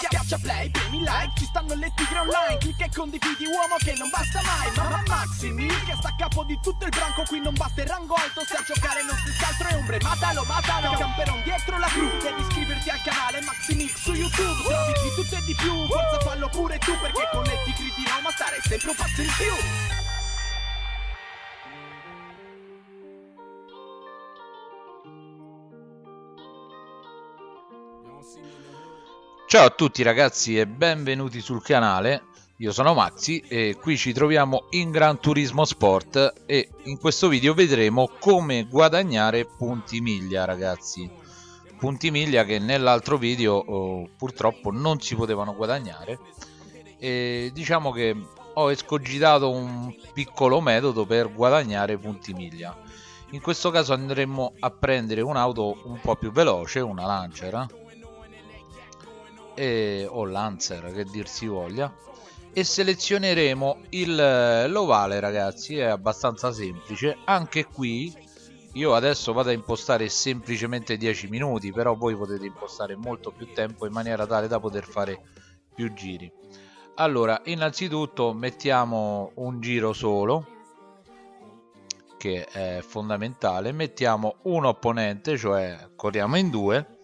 Schiaccia play, premi like, ci stanno le tigre online. Clicca e condividi uomo che non basta mai. Mamma Maximi, che sta a capo di tutto il branco. Qui non batte il rango alto, se a giocare non si altro è ombre. Matalo, matalo, camperon dietro la crew Devi iscriverti al canale Maximix su YouTube. Trovi di tutto e di più, forza fallo pure tu Perché con le tigri di Roma stare sempre un passo in più Ciao a tutti ragazzi e benvenuti sul canale, io sono Maxi e qui ci troviamo in Gran Turismo Sport e in questo video vedremo come guadagnare punti miglia ragazzi. Punti miglia che nell'altro video oh, purtroppo non si potevano guadagnare. E diciamo che ho escogitato un piccolo metodo per guadagnare punti miglia. In questo caso andremo a prendere un'auto un po' più veloce, una Lancer eh e, o Lancer che dir si voglia. E selezioneremo l'ovale ragazzi è abbastanza semplice. Anche qui io adesso vado a impostare semplicemente 10 minuti però voi potete impostare molto più tempo in maniera tale da poter fare più giri. Allora innanzitutto mettiamo un giro solo che è fondamentale. Mettiamo un opponente cioè corriamo in due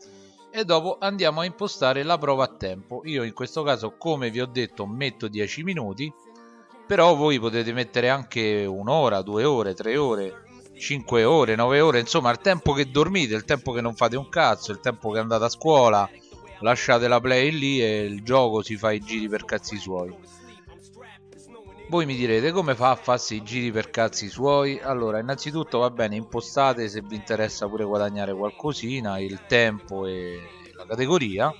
e dopo andiamo a impostare la prova a tempo io in questo caso come vi ho detto metto 10 minuti però voi potete mettere anche un'ora, due ore, tre ore 5 ore, 9 ore, insomma il tempo che dormite, il tempo che non fate un cazzo, il tempo che andate a scuola, lasciate la play lì e il gioco si fa i giri per cazzi suoi. Voi mi direte come fa a farsi i giri per cazzi suoi? Allora, innanzitutto va bene, impostate se vi interessa pure guadagnare qualcosina, il tempo e la categoria.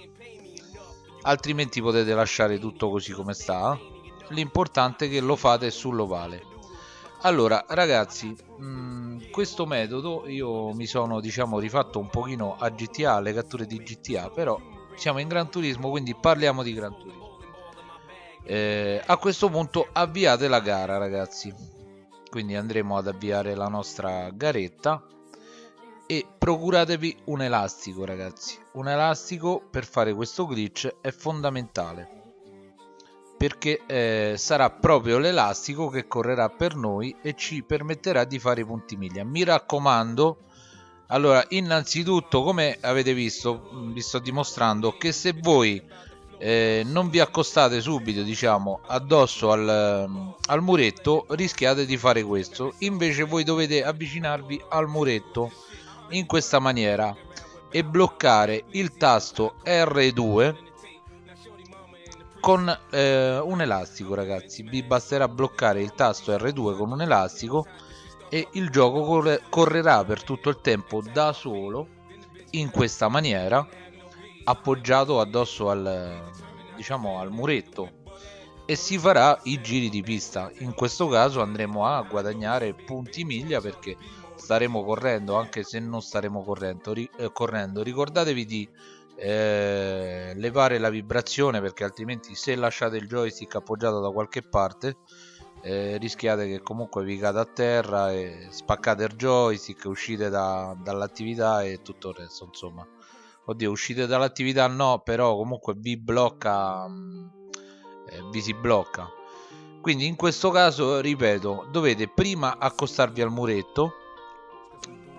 Altrimenti potete lasciare tutto così come sta. L'importante è che lo fate sull'ovale. Allora, ragazzi, mh, mm, questo metodo io mi sono, diciamo, rifatto un pochino a GTA, le catture di GTA, però siamo in Gran Turismo, quindi parliamo di Gran Turismo eh, a questo punto avviate la gara ragazzi. Quindi andremo ad avviare la nostra garetta. E procuratevi un elastico ragazzi. Un elastico per fare questo glitch è fondamentale. Perché eh, sarà proprio l'elastico che correrà per noi e ci permetterà di fare i punti miglia mi raccomando allora innanzitutto come avete visto vi sto dimostrando che se voi eh, non vi accostate subito diciamo addosso al, al muretto rischiate di fare questo. Invece voi dovete avvicinarvi al muretto in questa maniera e bloccare il tasto R2 con eh, un elastico ragazzi. Vi basterà bloccare il tasto R2 con un elastico e il gioco corre correrà per tutto il tempo da solo in questa maniera appoggiato addosso al, diciamo, al muretto e si farà i giri di pista. In questo caso andremo a guadagnare punti miglia perché staremo correndo anche se non staremo correndo, ri eh, correndo. ricordatevi di eh, levare la vibrazione perché altrimenti se lasciate il joystick appoggiato da qualche parte eh, rischiate che comunque vi cada a terra e spaccate il joystick uscite da, dall'attività e tutto il resto insomma oddio uscite dall'attività no però comunque vi blocca mm, eh, vi si blocca. Quindi in questo caso ripeto dovete prima accostarvi al muretto.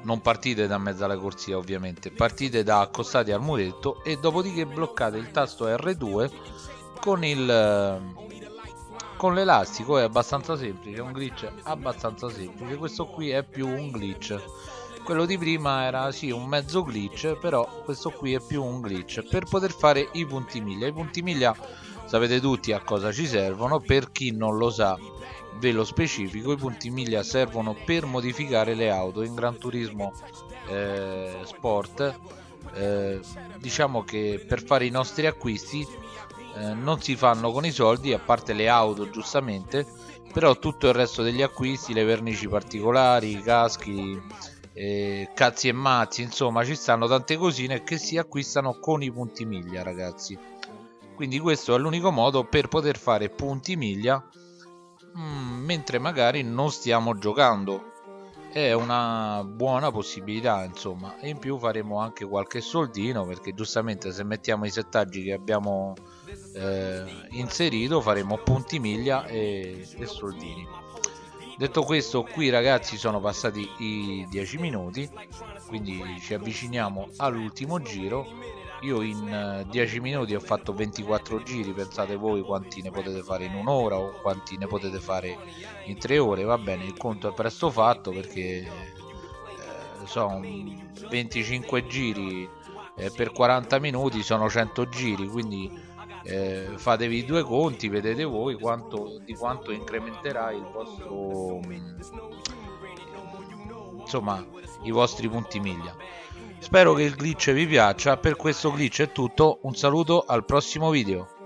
Non partite da mezzo alla corsia ovviamente. Partite da accostati al muretto e dopodiché bloccate il tasto R2 con il con l'elastico. È abbastanza semplice è un glitch abbastanza semplice. Questo qui è più un glitch quello di prima era sì un mezzo glitch però questo qui è più un glitch. Per poter fare i punti miglia i punti miglia sapete tutti a cosa ci servono. Per chi non lo sa ve lo specifico i punti miglia servono per modificare le auto in Gran Turismo eh, Sport. Eh, diciamo che per fare i nostri acquisti eh, non si fanno con i soldi a parte le auto giustamente però tutto il resto degli acquisti le vernici particolari i caschi eh, cazzi e mazzi insomma ci stanno tante cosine che si acquistano con i punti miglia ragazzi. Quindi questo è l'unico modo per poter fare punti miglia mh, mm, mentre magari non stiamo giocando. È una buona possibilità insomma. E in più faremo anche qualche soldino perché giustamente se mettiamo i settaggi che abbiamo eh, inserito faremo punti miglia e, e soldini detto questo qui ragazzi sono passati i 10 minuti quindi ci avviciniamo all'ultimo giro. Io in 10 minuti ho fatto 24 giri pensate voi quanti ne potete fare in un'ora o quanti ne potete fare in 3 ore va bene il conto è presto fatto perché eh, sono 25 giri eh, per 40 minuti sono 100 giri quindi eh, fatevi due conti, vedete voi quanto, di quanto incrementerà il vostro insomma i vostri punti miglia. Spero che il glitch vi piaccia, per questo glitch è tutto, un saluto al prossimo video.